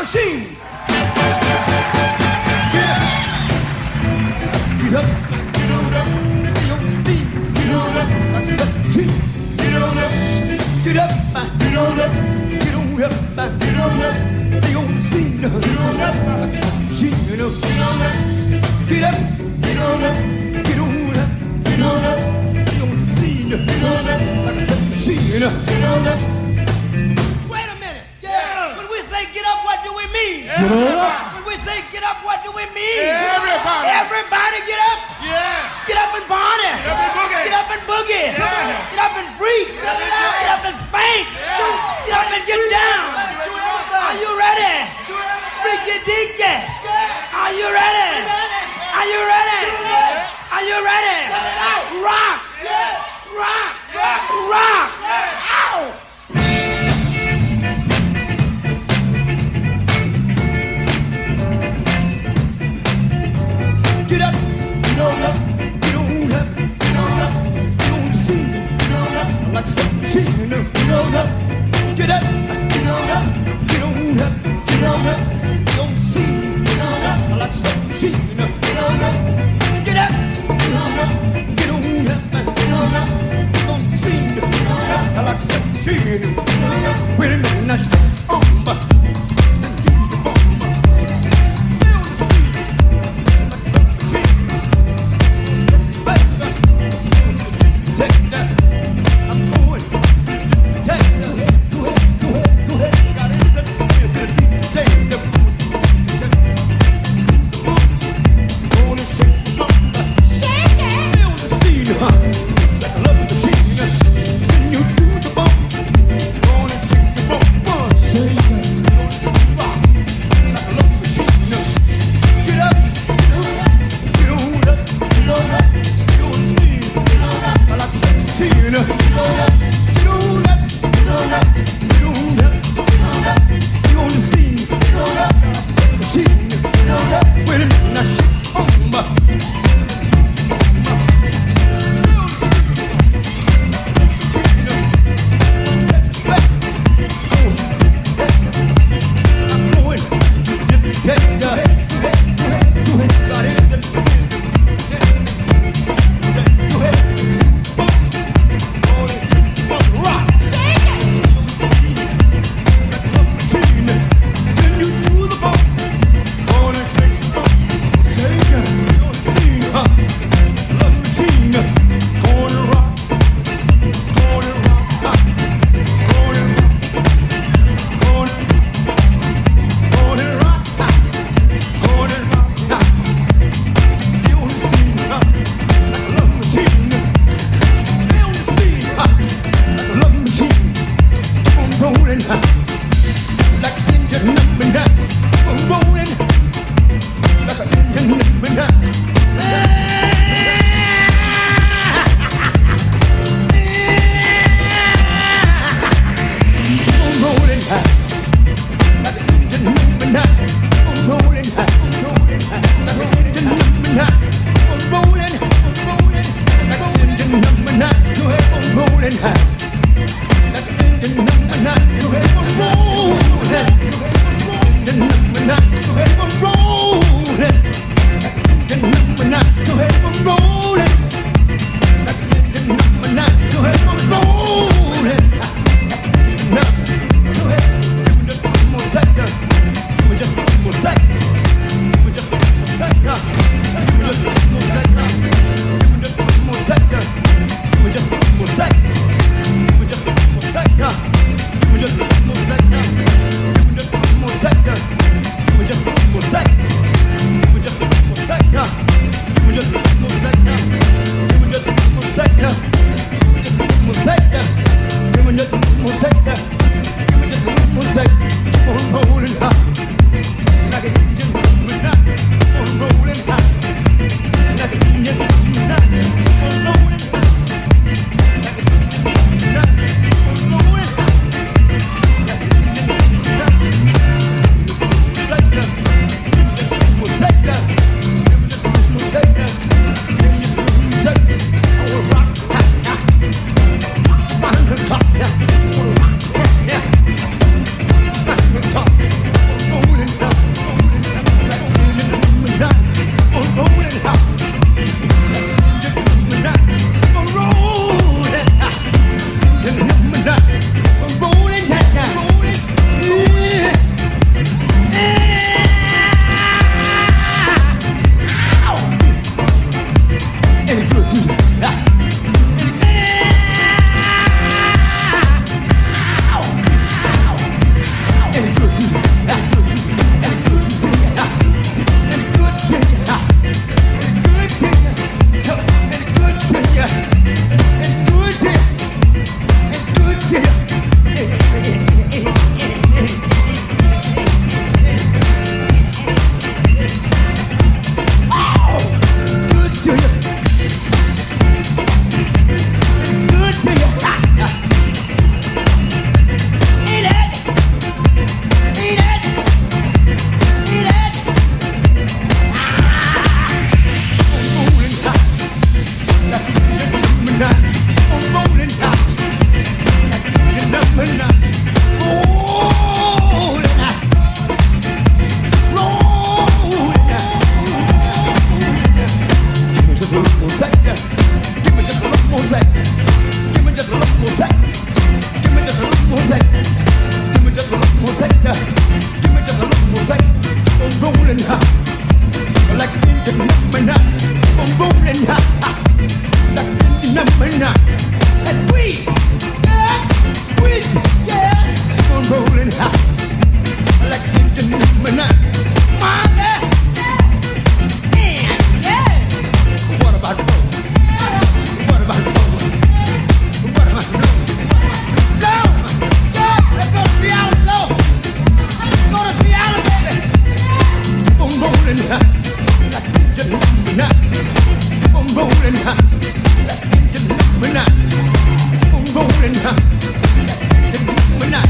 machine. Get up, get on up, get on your feet. Get on up, get on up, get up, get on up, get on up, get on up, get on. Get on up, get on up, get up, get on up, get on up, get on up, get on. Get on up, get on up, get on up. Get up. When we say get up, what do we mean? Everybody. Everybody get up. Yeah. Get up and bonnet. Get up and boogie. Get up and boogie. Yeah. Get up and freak. Get up and, get up and spank. Yeah. Get up and get down. much cheating. No, know, no. Get up. lên ha chân mình nè bung bung lên mình nè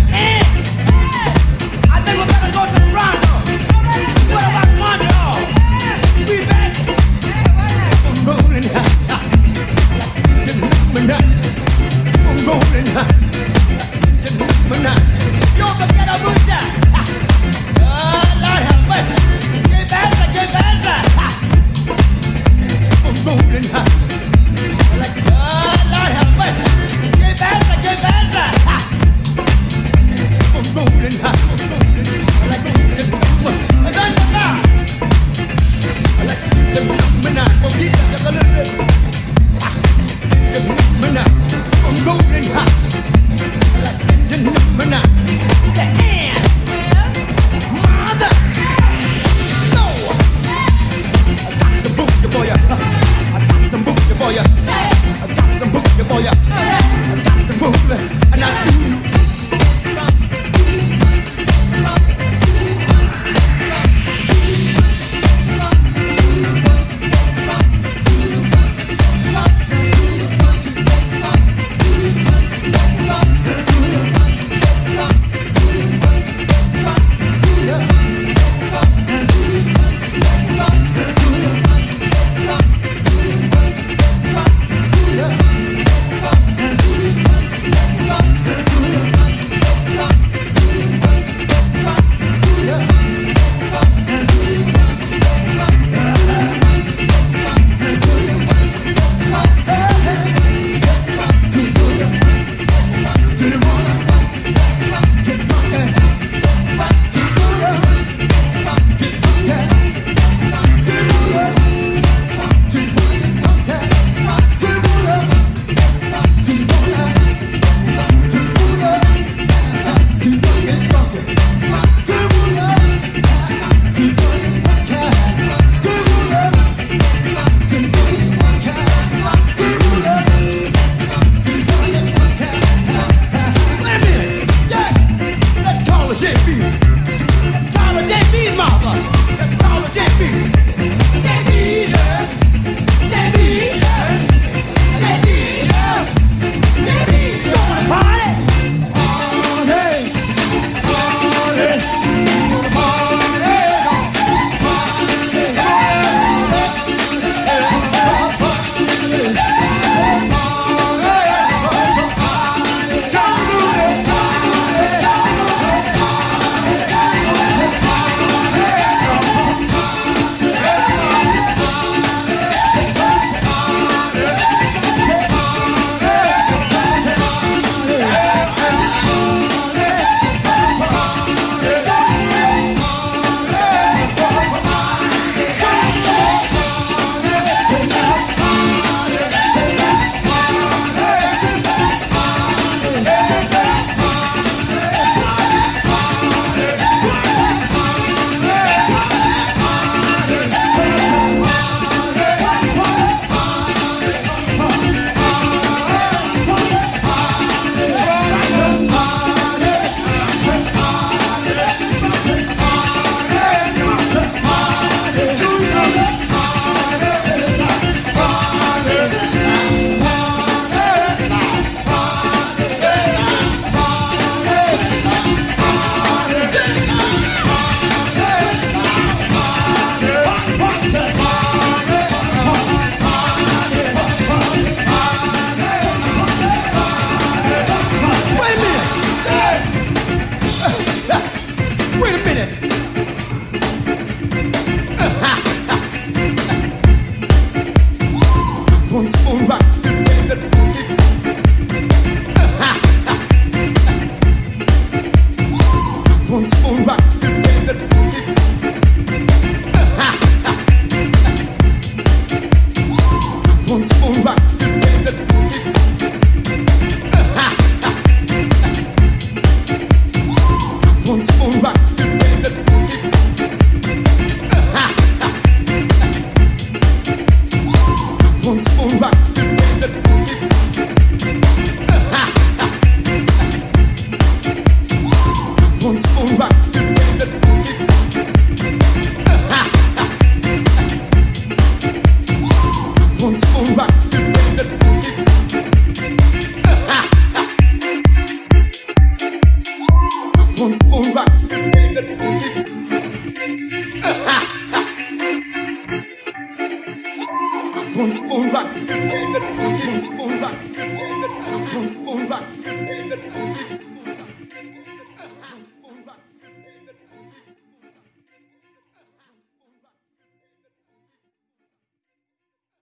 right.